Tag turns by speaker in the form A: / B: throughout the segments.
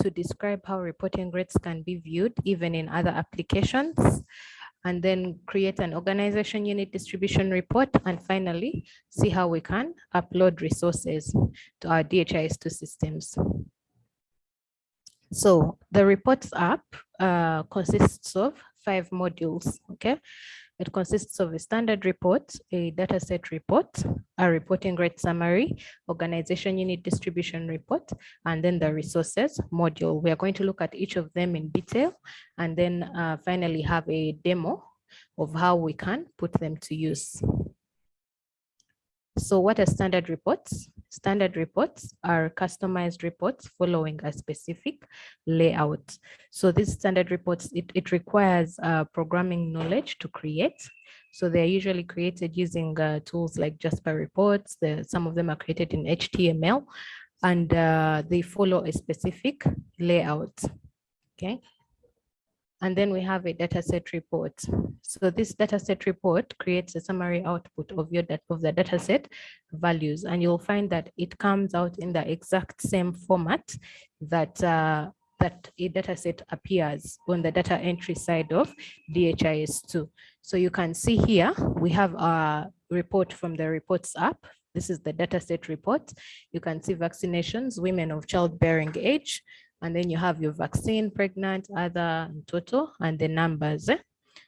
A: to describe how reporting grids can be viewed even in other applications, and then create an organization unit distribution report, and finally, see how we can upload resources to our DHIS2 systems. So the reports app uh, consists of five modules, okay? It consists of a standard report, a dataset report, a reporting rate summary, organization unit distribution report, and then the resources module. We are going to look at each of them in detail and then uh, finally have a demo of how we can put them to use. So what are standard reports? Standard reports are customized reports following a specific layout. So these standard reports, it, it requires uh, programming knowledge to create. So they're usually created using uh, tools like Jasper reports. The, some of them are created in HTML and uh, they follow a specific layout. Okay. And then we have a dataset report. So this dataset report creates a summary output of your data of the dataset values, and you'll find that it comes out in the exact same format that uh, that a dataset appears on the data entry side of DHIS2. So you can see here, we have a report from the reports app. This is the dataset report. You can see vaccinations, women of childbearing age, and then you have your vaccine, pregnant, other, total, and the numbers.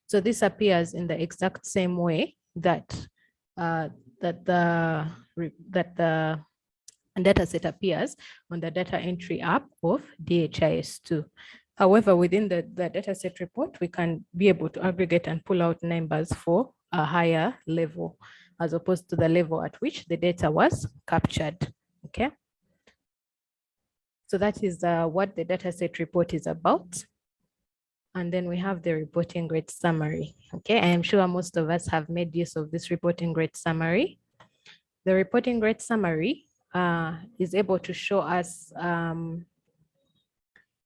A: So this appears in the exact same way that uh, that the that the data set appears on the data entry app of DHIS2. However, within the, the dataset report, we can be able to aggregate and pull out numbers for a higher level, as opposed to the level at which the data was captured. Okay. So that is uh, what the dataset report is about. And then we have the reporting rate summary. Okay, I am sure most of us have made use of this reporting rate summary. The reporting rate summary uh, is able to show us, um,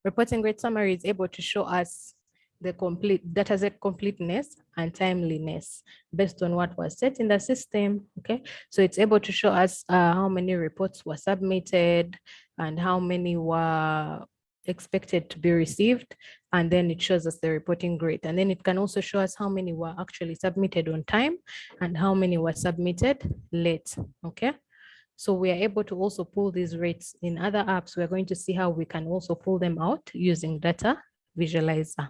A: reporting rate summary is able to show us the complete data set completeness and timeliness based on what was set in the system. Okay, so it's able to show us uh, how many reports were submitted and how many were expected to be received and then it shows us the reporting rate and then it can also show us how many were actually submitted on time and how many were submitted late okay? So we are able to also pull these rates in other apps. We're going to see how we can also pull them out using data visualizer.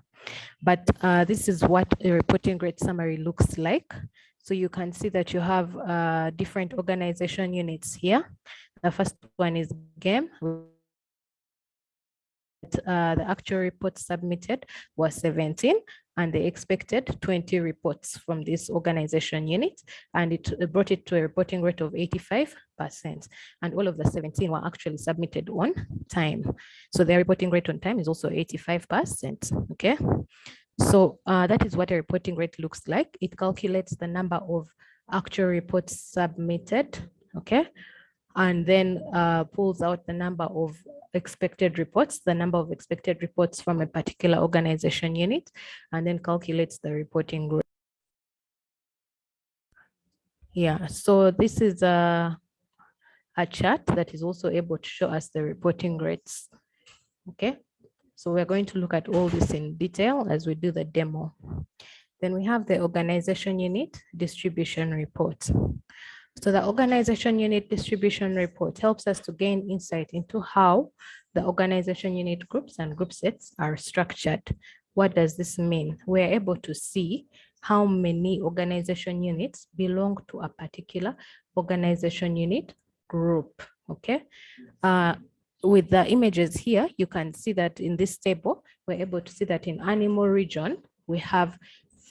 A: But uh, this is what a reporting rate summary looks like. So you can see that you have uh, different organization units here. The first one is GAME, uh, the actual report submitted was 17 and they expected 20 reports from this organization unit and it brought it to a reporting rate of 85 percent. And all of the 17 were actually submitted on time. So their reporting rate on time is also 85 percent okay? So uh, that is what a reporting rate looks like. It calculates the number of actual reports submitted okay and then uh, pulls out the number of expected reports, the number of expected reports from a particular organization unit, and then calculates the reporting group. Yeah, so this is a, a chart that is also able to show us the reporting rates. Okay, so we're going to look at all this in detail as we do the demo. Then we have the organization unit distribution report. So the organization unit distribution report helps us to gain insight into how the organization unit groups and group sets are structured. What does this mean? We're able to see how many organization units belong to a particular organization unit group, okay? Uh, with the images here, you can see that in this table, we're able to see that in animal region, we have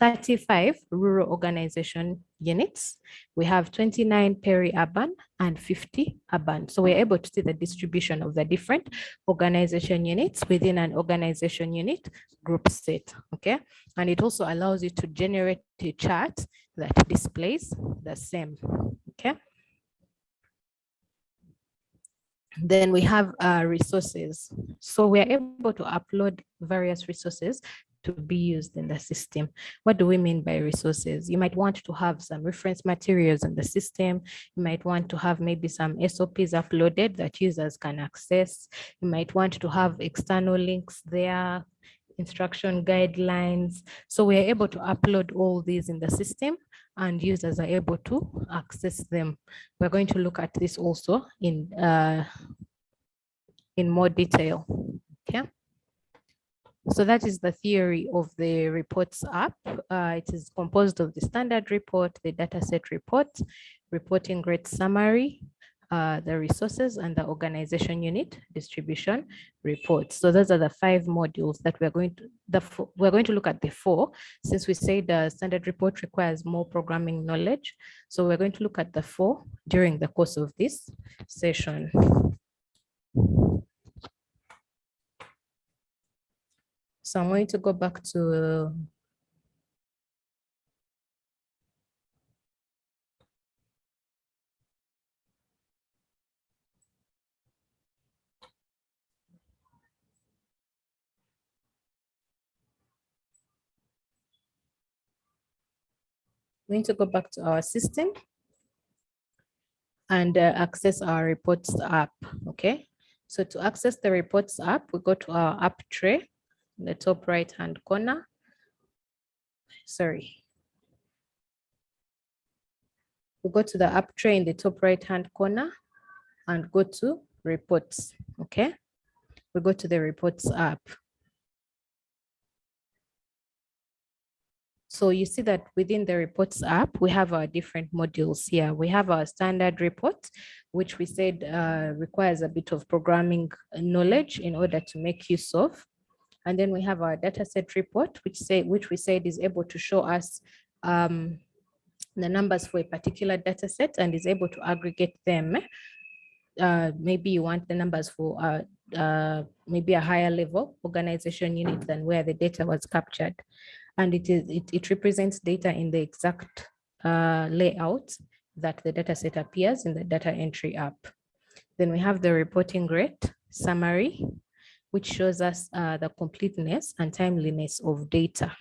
A: 35 rural organization units. We have 29 peri-urban and 50 urban. So we're able to see the distribution of the different organization units within an organization unit group set, okay? And it also allows you to generate a chart that displays the same, okay? Then we have uh, resources. So we are able to upload various resources to be used in the system. What do we mean by resources? You might want to have some reference materials in the system. You might want to have maybe some SOPs uploaded that users can access. You might want to have external links there, instruction guidelines. So we are able to upload all these in the system and users are able to access them. We're going to look at this also in, uh, in more detail, okay? So that is the theory of the reports app. Uh, it is composed of the standard report, the dataset report, reporting rate summary, uh, the resources and the organization unit distribution reports. So those are the five modules that we're going to the we're going to look at the four since we say the standard report requires more programming knowledge. So we're going to look at the four during the course of this session. So I'm going to go back to going to go back to our system and uh, access our reports app, okay? So to access the reports app, we go to our app tray in the top right hand corner. Sorry. We go to the app tray in the top right hand corner and go to reports, okay? We go to the reports app. So you see that within the reports app, we have our different modules here. We have our standard report, which we said uh, requires a bit of programming knowledge in order to make use of. And then we have our dataset report, which say which we said is able to show us um, the numbers for a particular dataset and is able to aggregate them. Uh, maybe you want the numbers for uh, uh, maybe a higher level organization unit than where the data was captured and it is it, it represents data in the exact uh, layout that the data set appears in the data entry app. Then we have the reporting rate summary, which shows us uh, the completeness and timeliness of data.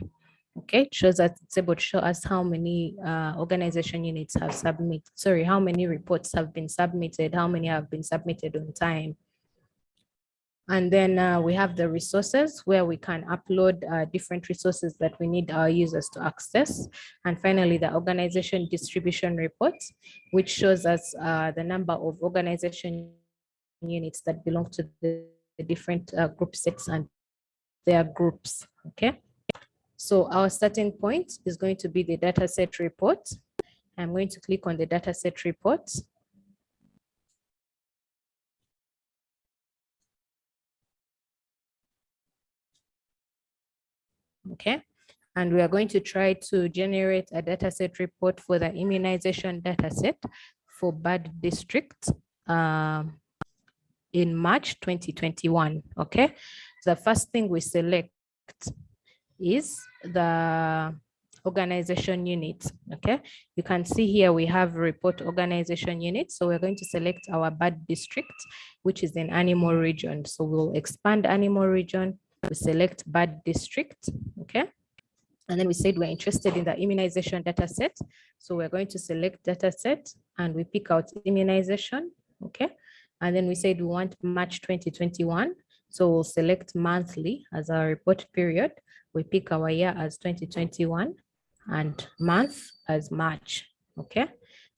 A: Okay, it shows us it's able to show us how many uh, organization units have submitted, sorry, how many reports have been submitted, how many have been submitted on time, and then uh, we have the resources where we can upload uh, different resources that we need our users to access. And finally, the organization distribution report, which shows us uh, the number of organization units that belong to the, the different uh, group sets and their groups, okay? So our starting point is going to be the dataset report. I'm going to click on the dataset report. okay? And we are going to try to generate a dataset report for the immunization dataset for Bad District um, in March 2021, okay? The first thing we select is the organization unit, okay? You can see here we have report organization unit. So we're going to select our bad district, which is in animal region. So we'll expand animal region we select bad district, okay? And then we said we're interested in the immunization data set. So we're going to select data set and we pick out immunization, okay? And then we said we want March 2021. So we'll select monthly as our report period. We pick our year as 2021 and month as March, okay?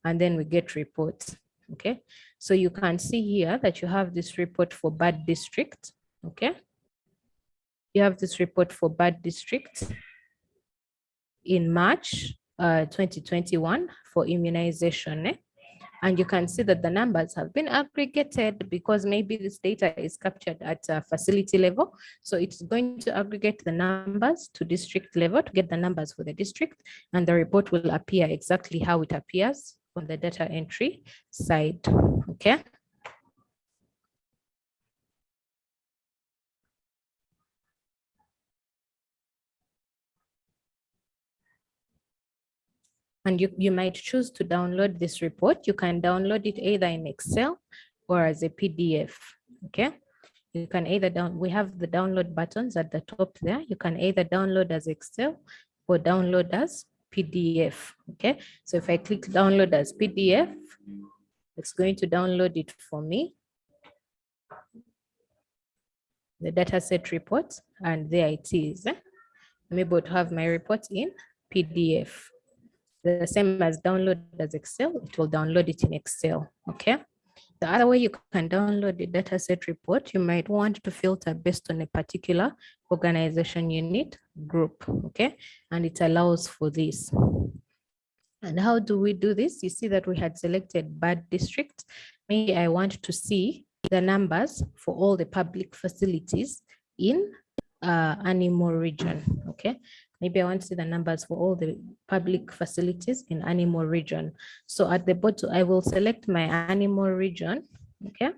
A: And then we get reports, okay? So you can see here that you have this report for bad district, okay? you have this report for bad district in March uh, 2021 for immunization. Eh? And you can see that the numbers have been aggregated because maybe this data is captured at a facility level. So it's going to aggregate the numbers to district level to get the numbers for the district. And the report will appear exactly how it appears on the data entry side. Okay. And you, you might choose to download this report. You can download it either in Excel or as a PDF, okay? You can either down, we have the download buttons at the top there. You can either download as Excel or download as PDF, okay? So if I click download as PDF, it's going to download it for me. The dataset report, and there it is. I'm able to have my report in PDF. The same as download as Excel, it will download it in Excel, okay? The other way you can download the dataset report, you might want to filter based on a particular organization unit group, okay? And it allows for this. And how do we do this? You see that we had selected bad district. Maybe I want to see the numbers for all the public facilities in uh, animal region, okay? Maybe I want to see the numbers for all the public facilities in animal region. So at the bottom, I will select my animal region. Okay.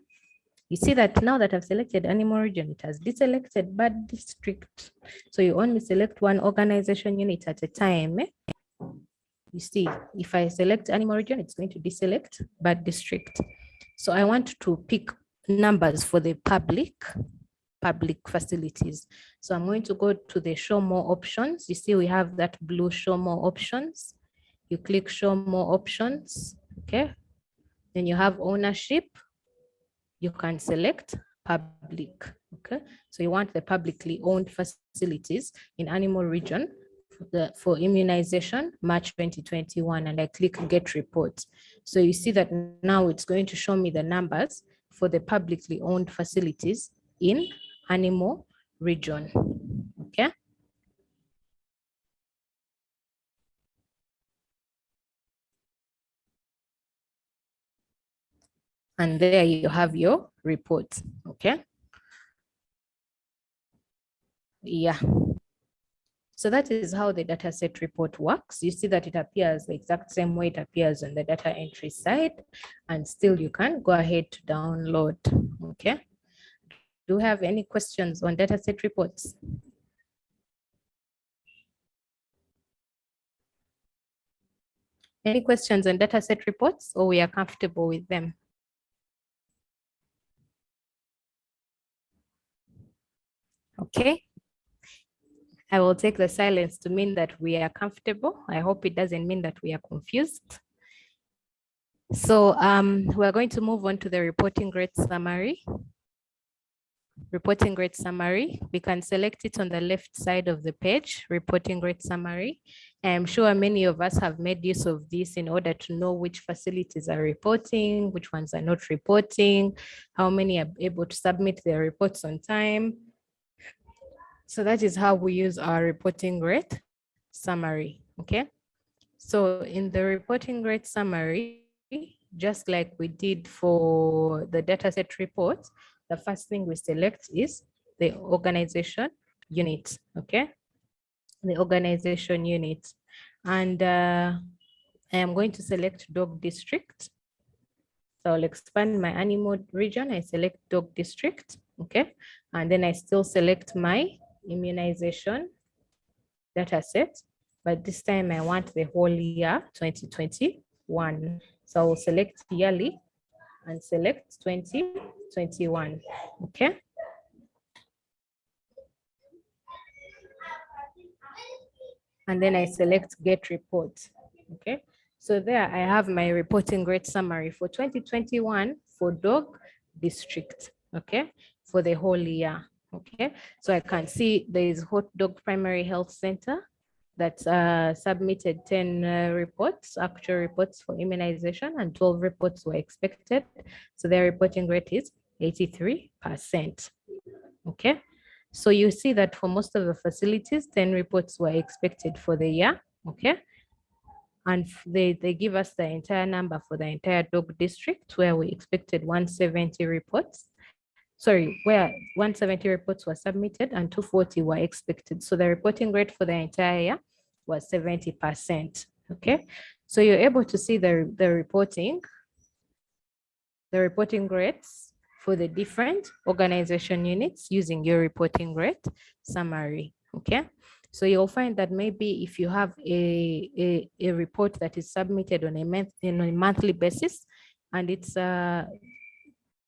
A: You see that now that I've selected animal region, it has deselected bad district. So you only select one organization unit at a time. Eh? You see, if I select animal region, it's going to deselect bad district. So I want to pick numbers for the public public facilities. So I'm going to go to the show more options. You see, we have that blue show more options. You click show more options, okay? Then you have ownership. You can select public, okay? So you want the publicly owned facilities in animal region for, the, for immunization, March 2021, and I click get report. So you see that now it's going to show me the numbers for the publicly owned facilities in animal region. Okay. And there you have your report. Okay. Yeah. So that is how the dataset report works. You see that it appears the exact same way it appears on the data entry side, and still you can go ahead to download. Okay. Do you have any questions on dataset reports? Any questions on dataset reports or we are comfortable with them? Okay. I will take the silence to mean that we are comfortable. I hope it doesn't mean that we are confused. So um, we're going to move on to the reporting rate summary reporting rate summary. We can select it on the left side of the page, reporting rate summary. I'm sure many of us have made use of this in order to know which facilities are reporting, which ones are not reporting, how many are able to submit their reports on time. So that is how we use our reporting rate summary, okay? So in the reporting rate summary, just like we did for the dataset report, the first thing we select is the organization unit, okay? The organization unit. And uh, I am going to select dog district. So I'll expand my animal region. I select dog district, okay? And then I still select my immunization data set, but this time I want the whole year 2021. So I'll select yearly and select 2021. Okay. And then I select get report. Okay. So there I have my reporting rate summary for 2021 for dog district. Okay. For the whole year. Okay. So I can see there is hot dog primary health center that uh, submitted 10 uh, reports, actual reports for immunization, and 12 reports were expected. So their reporting rate is 83%. Okay. So you see that for most of the facilities, 10 reports were expected for the year. Okay. And they, they give us the entire number for the entire dog district where we expected 170 reports sorry, where 170 reports were submitted and 240 were expected. So the reporting rate for the entire year was 70%. Okay, so you're able to see the, the reporting, the reporting rates for the different organization units using your reporting rate summary. Okay, so you'll find that maybe if you have a, a, a report that is submitted on a, month, on a monthly basis and it's uh,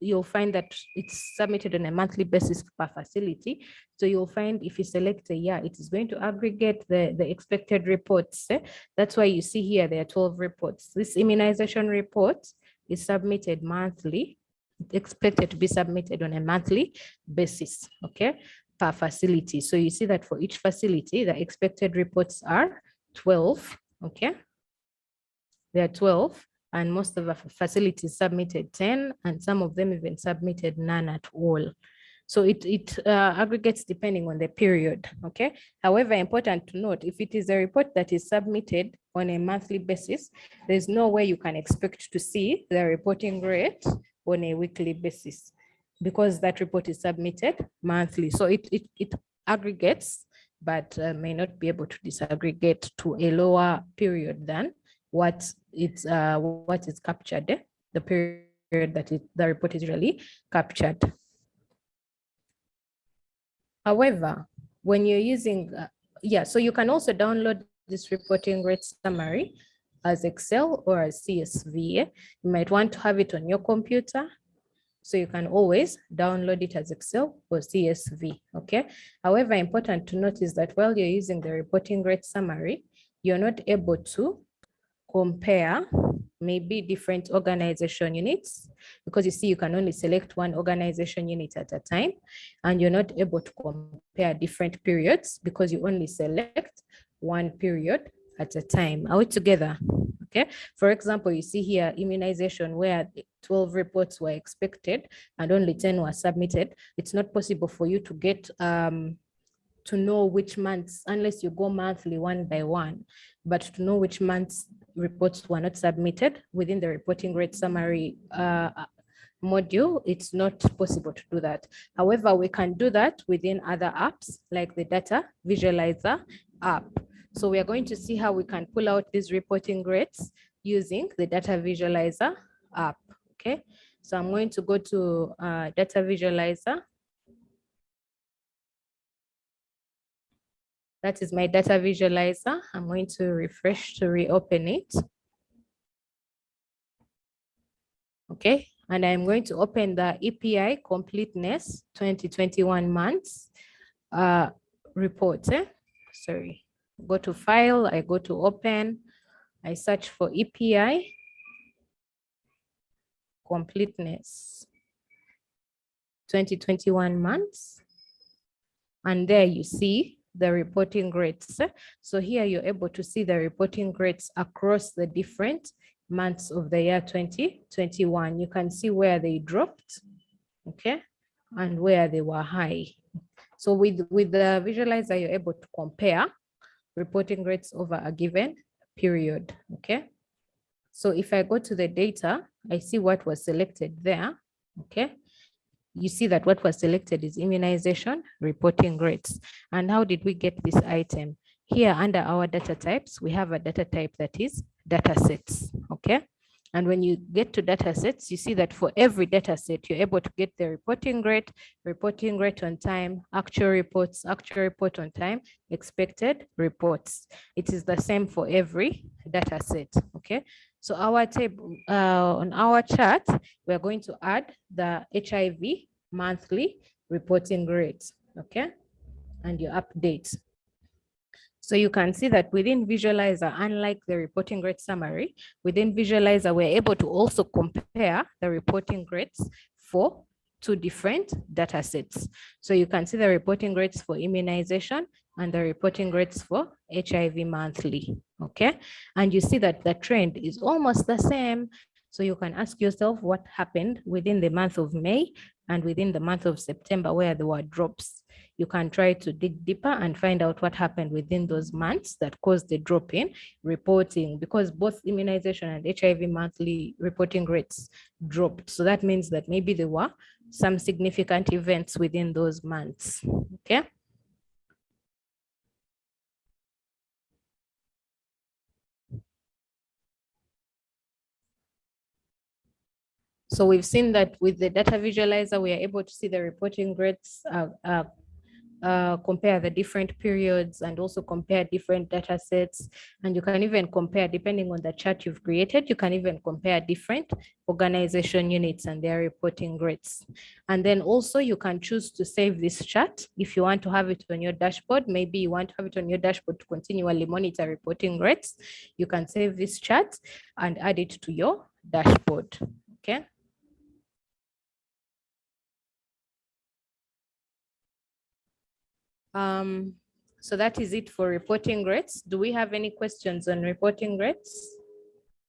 A: you'll find that it's submitted on a monthly basis per facility. So you'll find if you select a year, it is going to aggregate the, the expected reports. That's why you see here there are 12 reports. This immunization report is submitted monthly, expected to be submitted on a monthly basis, okay, per facility. So you see that for each facility, the expected reports are 12, okay? There are 12 and most of the facilities submitted 10 and some of them even submitted none at all. So it, it uh, aggregates depending on the period, okay? However, important to note, if it is a report that is submitted on a monthly basis, there's no way you can expect to see the reporting rate on a weekly basis because that report is submitted monthly. So it, it, it aggregates, but uh, may not be able to disaggregate to a lower period than what it's uh, what is captured, the period that it, the report is really captured. However, when you're using, uh, yeah, so you can also download this reporting rate summary as Excel or as CSV. You might want to have it on your computer. So you can always download it as Excel or CSV, okay? However, important to note is that while you're using the reporting rate summary, you're not able to compare maybe different organization units because you see you can only select one organization unit at a time and you're not able to compare different periods because you only select one period at a time. Are we together? Okay. For example, you see here immunization where 12 reports were expected and only 10 were submitted. It's not possible for you to get um, to know which months, unless you go monthly one by one, but to know which months reports were not submitted within the reporting rate summary uh, module, it's not possible to do that. However, we can do that within other apps like the data visualizer app. So we are going to see how we can pull out these reporting rates using the data visualizer app. Okay, so I'm going to go to uh, data visualizer That is my data visualizer. I'm going to refresh to reopen it. Okay, and I'm going to open the EPI completeness 2021 months uh, report. Eh? Sorry, go to file, I go to open, I search for EPI completeness 2021 months. And there you see the reporting rates. So here you're able to see the reporting rates across the different months of the year 2021. You can see where they dropped, okay, and where they were high. So with, with the visualizer, you're able to compare reporting rates over a given period, okay? So if I go to the data, I see what was selected there, okay? You see that what was selected is immunization reporting rates. And how did we get this item? Here under our data types, we have a data type that is data sets, okay? And when you get to data sets, you see that for every data set, you're able to get the reporting rate, reporting rate on time, actual reports, actual report on time, expected reports. It is the same for every data set, okay? So our table uh, on our chart, we're going to add the HIV monthly reporting rates, okay? And your updates. So you can see that within Visualizer, unlike the reporting rate summary, within Visualizer, we're able to also compare the reporting rates for two different data sets. So you can see the reporting rates for immunization and the reporting rates for HIV monthly, okay? And you see that the trend is almost the same. So you can ask yourself what happened within the month of May and within the month of September where there were drops. You can try to dig deeper and find out what happened within those months that caused the drop in reporting because both immunization and HIV monthly reporting rates dropped. So that means that maybe there were some significant events within those months, okay? So we've seen that with the data visualizer, we are able to see the reporting rates uh, uh, uh, compare the different periods and also compare different data sets. And you can even compare, depending on the chart you've created, you can even compare different organization units and their reporting rates. And then also you can choose to save this chart if you want to have it on your dashboard. Maybe you want to have it on your dashboard to continually monitor reporting rates. You can save this chart and add it to your dashboard. Okay. Um, so that is it for reporting rates. Do we have any questions on reporting rates?